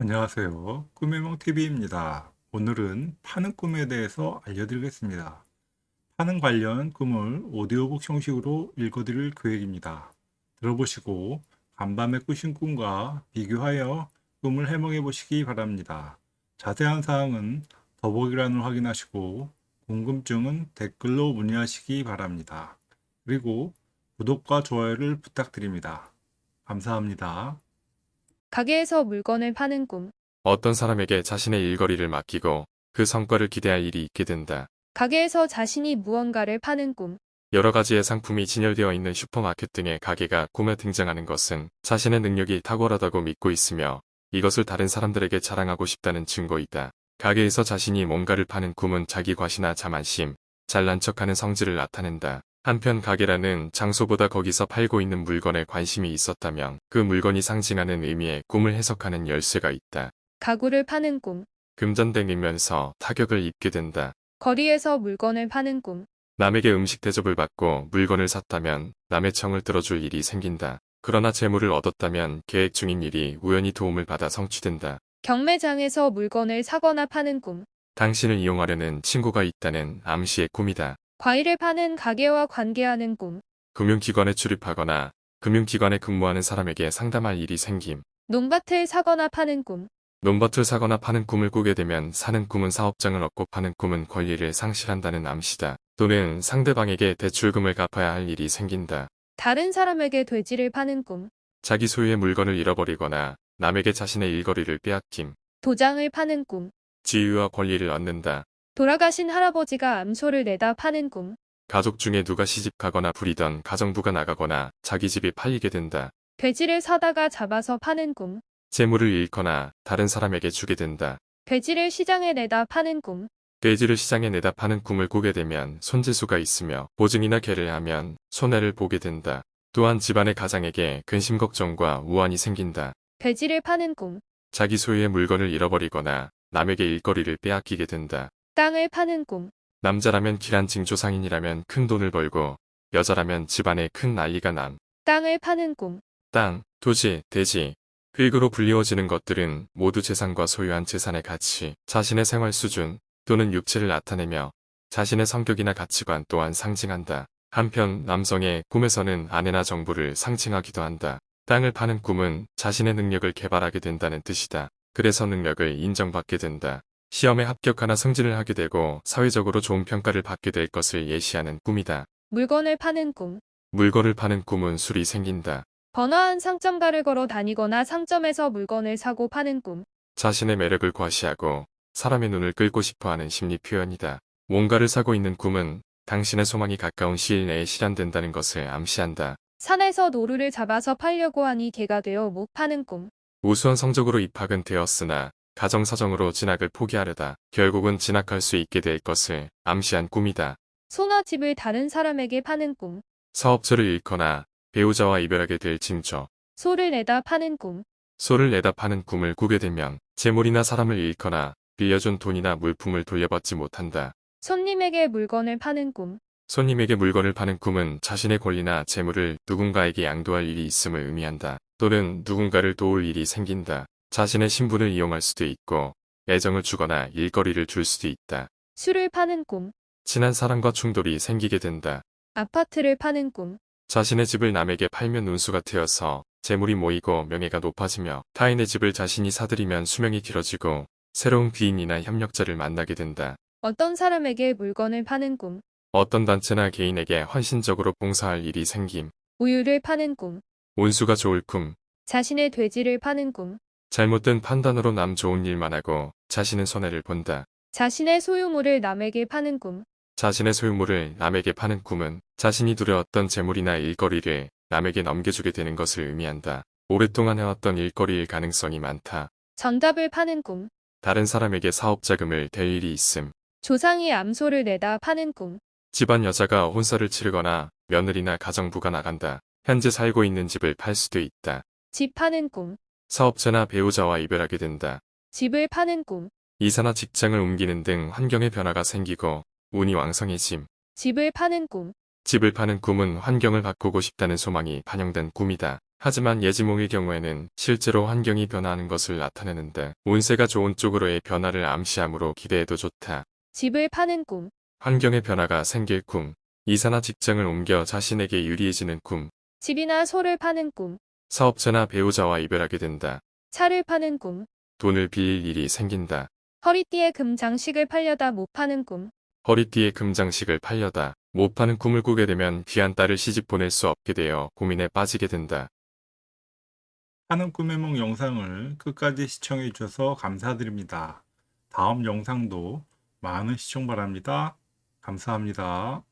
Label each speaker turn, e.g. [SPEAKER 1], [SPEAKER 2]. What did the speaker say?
[SPEAKER 1] 안녕하세요. 꿈의몽TV입니다. 오늘은 파는 꿈에 대해서 알려드리겠습니다. 파는 관련 꿈을 오디오북 형식으로 읽어드릴 계획입니다. 들어보시고 간밤에 꾸신 꿈과 비교하여 꿈을 해몽해 보시기 바랍니다. 자세한 사항은 더보기란을 확인하시고 궁금증은 댓글로 문의하시기 바랍니다. 그리고 구독과 좋아요를 부탁드립니다. 감사합니다.
[SPEAKER 2] 가게에서 물건을 파는 꿈.
[SPEAKER 3] 어떤 사람에게 자신의 일거리를 맡기고 그 성과를 기대할 일이 있게 된다.
[SPEAKER 2] 가게에서 자신이 무언가를 파는 꿈.
[SPEAKER 3] 여러 가지의 상품이 진열되어 있는 슈퍼마켓 등의 가게가 꿈에 등장하는 것은 자신의 능력이 탁월하다고 믿고 있으며 이것을 다른 사람들에게 자랑하고 싶다는 증거이다. 가게에서 자신이 뭔가를 파는 꿈은 자기 과시나 자만심, 잘난 척하는 성질을 나타낸다. 한편 가게라는 장소보다 거기서 팔고 있는 물건에 관심이 있었다면 그 물건이 상징하는 의미의 꿈을 해석하는 열쇠가 있다.
[SPEAKER 2] 가구를 파는 꿈.
[SPEAKER 3] 금전땡이면서 타격을 입게 된다.
[SPEAKER 2] 거리에서 물건을 파는 꿈.
[SPEAKER 3] 남에게 음식 대접을 받고 물건을 샀다면 남의 청을 들어줄 일이 생긴다. 그러나 재물을 얻었다면 계획 중인 일이 우연히 도움을 받아 성취된다.
[SPEAKER 2] 경매장에서 물건을 사거나 파는 꿈.
[SPEAKER 3] 당신을 이용하려는 친구가 있다는 암시의 꿈이다.
[SPEAKER 2] 과일을 파는 가게와 관계하는 꿈.
[SPEAKER 3] 금융기관에 출입하거나 금융기관에 근무하는 사람에게 상담할 일이 생김.
[SPEAKER 2] 논밭을 사거나 파는 꿈.
[SPEAKER 3] 논밭을 사거나 파는 꿈을 꾸게 되면 사는 꿈은 사업장을 얻고 파는 꿈은 권리를 상실한다는 암시다. 또는 상대방에게 대출금을 갚아야 할 일이 생긴다.
[SPEAKER 2] 다른 사람에게 돼지를 파는 꿈.
[SPEAKER 3] 자기 소유의 물건을 잃어버리거나 남에게 자신의 일거리를 빼앗김.
[SPEAKER 2] 도장을 파는 꿈.
[SPEAKER 3] 지위와 권리를 얻는다.
[SPEAKER 2] 돌아가신 할아버지가 암소를 내다 파는 꿈.
[SPEAKER 3] 가족 중에 누가 시집가거나 부리던 가정부가 나가거나 자기 집이 팔리게 된다.
[SPEAKER 2] 돼지를 사다가 잡아서 파는 꿈.
[SPEAKER 3] 재물을 잃거나 다른 사람에게 주게 된다.
[SPEAKER 2] 돼지를 시장에 내다 파는 꿈.
[SPEAKER 3] 돼지를 시장에 내다 파는 꿈을 꾸게 되면 손재수가 있으며 보증이나 계를 하면 손해를 보게 된다. 또한 집안의 가장에게 근심 걱정과 우환이 생긴다.
[SPEAKER 2] 돼지를 파는 꿈.
[SPEAKER 3] 자기 소유의 물건을 잃어버리거나 남에게 일거리를 빼앗기게 된다.
[SPEAKER 2] 땅을 파는 꿈.
[SPEAKER 3] 남자라면 기란 징조상인이라면 큰 돈을 벌고 여자라면 집안에 큰 난리가 남.
[SPEAKER 2] 땅을 파는 꿈.
[SPEAKER 3] 땅, 토지, 대지, 흙으로 불리워지는 것들은 모두 재산과 소유한 재산의 가치, 자신의 생활 수준 또는 육체를 나타내며 자신의 성격이나 가치관 또한 상징한다. 한편 남성의 꿈에서는 아내나 정부를 상징하기도 한다. 땅을 파는 꿈은 자신의 능력을 개발하게 된다는 뜻이다. 그래서 능력을 인정받게 된다. 시험에 합격하나 승진을 하게 되고 사회적으로 좋은 평가를 받게 될 것을 예시하는 꿈이다.
[SPEAKER 2] 물건을 파는 꿈.
[SPEAKER 3] 물건을 파는 꿈은 술이 생긴다.
[SPEAKER 2] 번화한 상점가를 걸어 다니거나 상점에서 물건을 사고 파는 꿈.
[SPEAKER 3] 자신의 매력을 과시하고 사람의 눈을 끌고 싶어하는 심리 표현이다. 뭔가를 사고 있는 꿈은 당신의 소망이 가까운 시일 내에 실현된다는 것을 암시한다.
[SPEAKER 2] 산에서 노루를 잡아서 팔려고 하니 개가 되어 못 파는 꿈.
[SPEAKER 3] 우수한 성적으로 입학은 되었으나 가정 사정으로 진학을 포기하려다 결국은 진학할 수 있게 될 것을 암시한 꿈이다.
[SPEAKER 2] 소나 집을 다른 사람에게 파는 꿈.
[SPEAKER 3] 사업처를 잃거나 배우자와 이별하게 될 징조.
[SPEAKER 2] 소를 내다 파는 꿈.
[SPEAKER 3] 소를 내다 파는 꿈을 꾸게 되면 재물이나 사람을 잃거나 빌려준 돈이나 물품을 돌려받지 못한다.
[SPEAKER 2] 손님에게 물건을 파는 꿈.
[SPEAKER 3] 손님에게 물건을 파는 꿈은 자신의 권리나 재물을 누군가에게 양도할 일이 있음을 의미한다. 또는 누군가를 도울 일이 생긴다. 자신의 신분을 이용할 수도 있고 애정을 주거나 일거리를 줄 수도 있다.
[SPEAKER 2] 술을 파는 꿈.
[SPEAKER 3] 친한 사람과 충돌이 생기게 된다.
[SPEAKER 2] 아파트를 파는 꿈.
[SPEAKER 3] 자신의 집을 남에게 팔면 운수가 트여서 재물이 모이고 명예가 높아지며 타인의 집을 자신이 사들이면 수명이 길어지고 새로운 귀인이나 협력자를 만나게 된다.
[SPEAKER 2] 어떤 사람에게 물건을 파는 꿈.
[SPEAKER 3] 어떤 단체나 개인에게 헌신적으로 봉사할 일이 생김.
[SPEAKER 2] 우유를 파는 꿈.
[SPEAKER 3] 운수가 좋을 꿈.
[SPEAKER 2] 자신의 돼지를 파는 꿈.
[SPEAKER 3] 잘못된 판단으로 남 좋은 일만 하고 자신은 손해를 본다.
[SPEAKER 2] 자신의 소유물을 남에게 파는 꿈.
[SPEAKER 3] 자신의 소유물을 남에게 파는 꿈은 자신이 두려웠던 재물이나 일거리를 남에게 넘겨주게 되는 것을 의미한다. 오랫동안 해왔던 일거리일 가능성이 많다.
[SPEAKER 2] 정답을 파는 꿈.
[SPEAKER 3] 다른 사람에게 사업 자금을 댈 일이 있음.
[SPEAKER 2] 조상이 암소를 내다 파는 꿈.
[SPEAKER 3] 집안 여자가 혼사를 치르거나 며느리나 가정부가 나간다. 현재 살고 있는 집을 팔 수도 있다.
[SPEAKER 2] 집 파는 꿈.
[SPEAKER 3] 사업자나 배우자와 이별하게 된다.
[SPEAKER 2] 집을 파는 꿈.
[SPEAKER 3] 이사나 직장을 옮기는 등 환경의 변화가 생기고 운이 왕성해짐.
[SPEAKER 2] 집을 파는 꿈.
[SPEAKER 3] 집을 파는 꿈은 환경을 바꾸고 싶다는 소망이 반영된 꿈이다. 하지만 예지몽의 경우에는 실제로 환경이 변화하는 것을 나타내는데 운세가 좋은 쪽으로의 변화를 암시하므로 기대해도 좋다.
[SPEAKER 2] 집을 파는 꿈,
[SPEAKER 3] 환경의 변화가 생길 꿈, 이사나 직장을 옮겨 자신에게 유리해지는 꿈,
[SPEAKER 2] 집이나 소를 파는 꿈,
[SPEAKER 3] 사업자나 배우자와 이별하게 된다.
[SPEAKER 2] 차를 파는 꿈,
[SPEAKER 3] 돈을 빌릴 일이 생긴다.
[SPEAKER 2] 허리띠에 금 장식을 팔려다 못 파는 꿈,
[SPEAKER 3] 허리띠에 금장식을 팔려다 못 파는 꿈을 꾸게 되면 귀한 딸을 시집 보낼 수 없게 되어 고민에 빠지게 된다.
[SPEAKER 1] 파는 꿈의梦 영상을 끝까지 시청해 주셔서 감사드립니다. 다음 영상도 많은 시청 바랍니다. 감사합니다.